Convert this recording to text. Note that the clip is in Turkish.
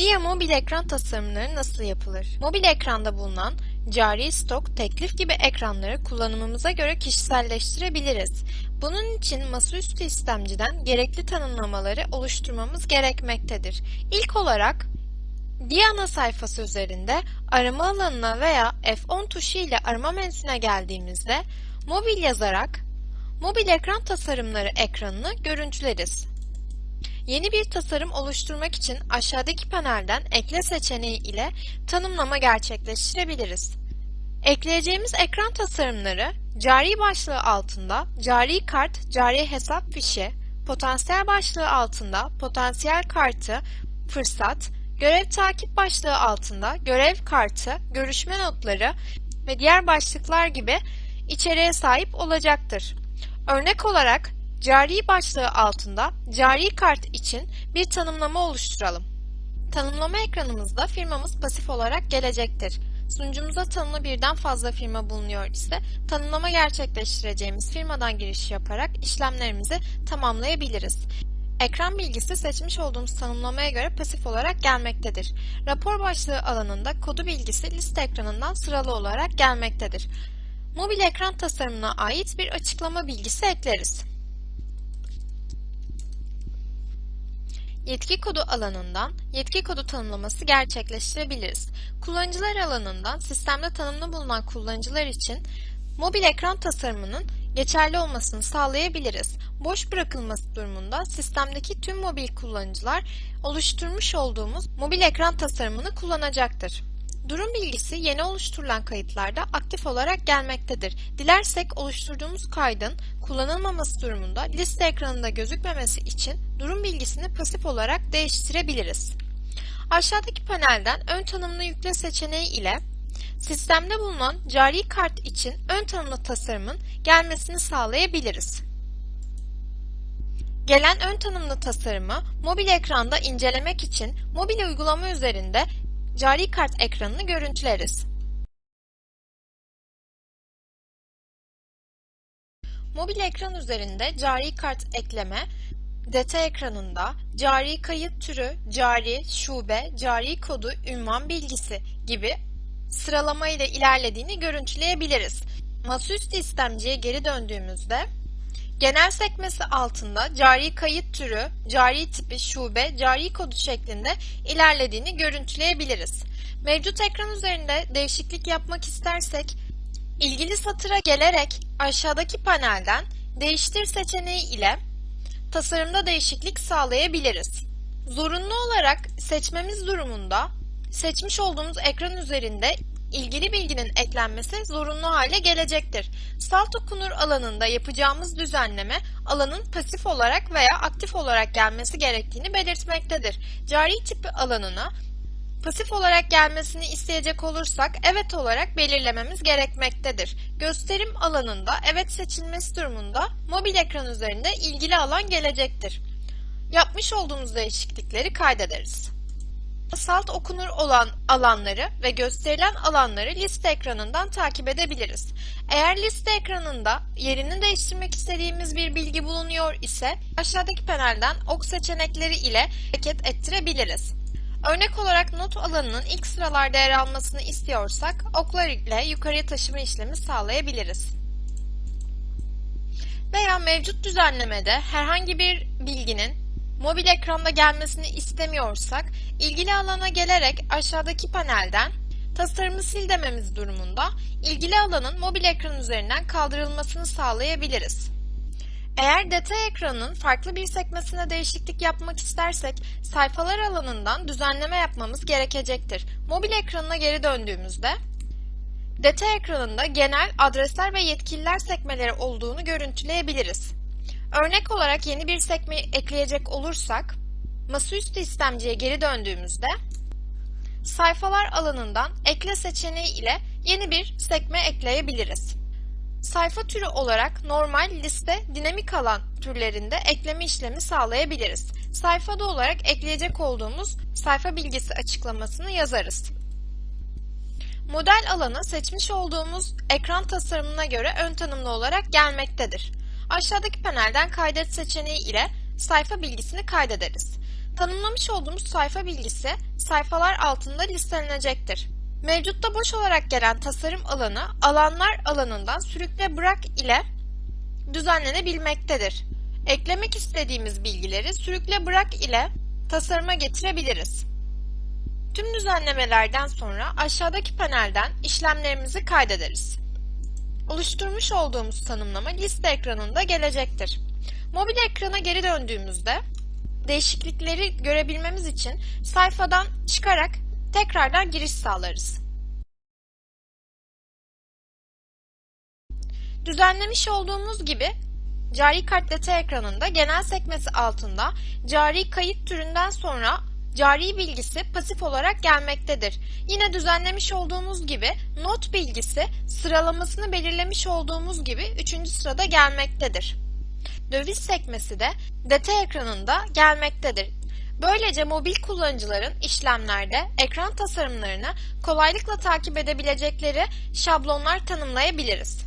Dia mobil ekran tasarımları nasıl yapılır? Mobil ekranda bulunan cari, stok, teklif gibi ekranları kullanımımıza göre kişiselleştirebiliriz. Bunun için masaüstü istemciden gerekli tanımlamaları oluşturmamız gerekmektedir. İlk olarak Dia ana sayfası üzerinde arama alanına veya F10 tuşu ile arama menüsüne geldiğimizde mobil yazarak mobil ekran tasarımları ekranını görüntüleriz. Yeni bir tasarım oluşturmak için aşağıdaki panelden ekle seçeneği ile tanımlama gerçekleştirebiliriz. Ekleyeceğimiz ekran tasarımları cari başlığı altında cari kart, cari hesap fişi, potansiyel başlığı altında potansiyel kartı, fırsat, görev takip başlığı altında görev kartı, görüşme notları ve diğer başlıklar gibi içeriğe sahip olacaktır. Örnek olarak Cari başlığı altında cari kart için bir tanımlama oluşturalım. Tanımlama ekranımızda firmamız pasif olarak gelecektir. Sunucumuza tanımlı birden fazla firma bulunuyor ise tanımlama gerçekleştireceğimiz firmadan giriş yaparak işlemlerimizi tamamlayabiliriz. Ekran bilgisi seçmiş olduğumuz tanımlamaya göre pasif olarak gelmektedir. Rapor başlığı alanında kodu bilgisi liste ekranından sıralı olarak gelmektedir. Mobil ekran tasarımına ait bir açıklama bilgisi ekleriz. Yetki kodu alanından yetki kodu tanımlaması gerçekleştirebiliriz. Kullanıcılar alanından sistemde tanımlı bulunan kullanıcılar için mobil ekran tasarımının geçerli olmasını sağlayabiliriz. Boş bırakılması durumunda sistemdeki tüm mobil kullanıcılar oluşturmuş olduğumuz mobil ekran tasarımını kullanacaktır. Durum bilgisi yeni oluşturulan kayıtlarda aktif olarak gelmektedir. Dilersek oluşturduğumuz kaydın kullanılmaması durumunda liste ekranında gözükmemesi için durum bilgisini pasif olarak değiştirebiliriz. Aşağıdaki panelden ön tanımlı yükle seçeneği ile sistemde bulunan cari kart için ön tanımlı tasarımın gelmesini sağlayabiliriz. Gelen ön tanımlı tasarımı mobil ekranda incelemek için mobil uygulama üzerinde cari kart ekranını görüntüleriz. Mobil ekran üzerinde cari kart ekleme, detay ekranında cari kayıt türü, cari, şube, cari kodu, ünvan bilgisi gibi sıralama ile ilerlediğini görüntüleyebiliriz. Masaüstü istemciye geri döndüğümüzde Genel sekmesi altında cari kayıt türü, cari tipi, şube, cari kodu şeklinde ilerlediğini görüntüleyebiliriz. Mevcut ekran üzerinde değişiklik yapmak istersek, ilgili satıra gelerek aşağıdaki panelden Değiştir seçeneği ile tasarımda değişiklik sağlayabiliriz. Zorunlu olarak seçmemiz durumunda seçmiş olduğumuz ekran üzerinde ilgili bilginin eklenmesi zorunlu hale gelecektir. Salt okunur alanında yapacağımız düzenleme alanın pasif olarak veya aktif olarak gelmesi gerektiğini belirtmektedir. Cari tipi alanına pasif olarak gelmesini isteyecek olursak evet olarak belirlememiz gerekmektedir. Gösterim alanında evet seçilmesi durumunda mobil ekran üzerinde ilgili alan gelecektir. Yapmış olduğumuz değişiklikleri kaydederiz. Salt okunur olan alanları ve gösterilen alanları liste ekranından takip edebiliriz. Eğer liste ekranında yerini değiştirmek istediğimiz bir bilgi bulunuyor ise aşağıdaki panelden ok seçenekleri ile hareket ettirebiliriz. Örnek olarak not alanının ilk sıralarda yer almasını istiyorsak oklar ile yukarıya taşıma işlemi sağlayabiliriz. Veya mevcut düzenlemede herhangi bir bilginin mobil ekranda gelmesini istemiyorsak ilgili alana gelerek aşağıdaki panelden tasarımı sil dememiz durumunda ilgili alanın mobil ekran üzerinden kaldırılmasını sağlayabiliriz. Eğer detay ekranının farklı bir sekmesine değişiklik yapmak istersek sayfalar alanından düzenleme yapmamız gerekecektir. Mobil ekranına geri döndüğümüzde detay ekranında genel adresler ve yetkililer sekmeleri olduğunu görüntüleyebiliriz. Örnek olarak yeni bir sekme ekleyecek olursak, masaüstü istemciye geri döndüğümüzde, sayfalar alanından ekle seçeneği ile yeni bir sekme ekleyebiliriz. Sayfa türü olarak normal, liste, dinamik alan türlerinde ekleme işlemi sağlayabiliriz. Sayfada olarak ekleyecek olduğumuz sayfa bilgisi açıklamasını yazarız. Model alanı seçmiş olduğumuz ekran tasarımına göre ön tanımlı olarak gelmektedir. Aşağıdaki panelden kaydet seçeneği ile sayfa bilgisini kaydederiz. Tanımlamış olduğumuz sayfa bilgisi sayfalar altında listelenecektir. Mevcutta boş olarak gelen tasarım alanı alanlar alanından sürükle bırak ile düzenlenebilmektedir. Eklemek istediğimiz bilgileri sürükle bırak ile tasarıma getirebiliriz. Tüm düzenlemelerden sonra aşağıdaki panelden işlemlerimizi kaydederiz. Oluşturmuş olduğumuz tanımlama liste ekranında gelecektir. Mobil ekrana geri döndüğümüzde değişiklikleri görebilmemiz için sayfadan çıkarak tekrardan giriş sağlarız. Düzenlemiş olduğumuz gibi cari kart data ekranında genel sekmesi altında cari kayıt türünden sonra cari bilgisi pasif olarak gelmektedir. Yine düzenlemiş olduğumuz gibi not bilgisi sıralamasını belirlemiş olduğumuz gibi 3. sırada gelmektedir. Döviz sekmesi de data ekranında gelmektedir. Böylece mobil kullanıcıların işlemlerde ekran tasarımlarını kolaylıkla takip edebilecekleri şablonlar tanımlayabiliriz.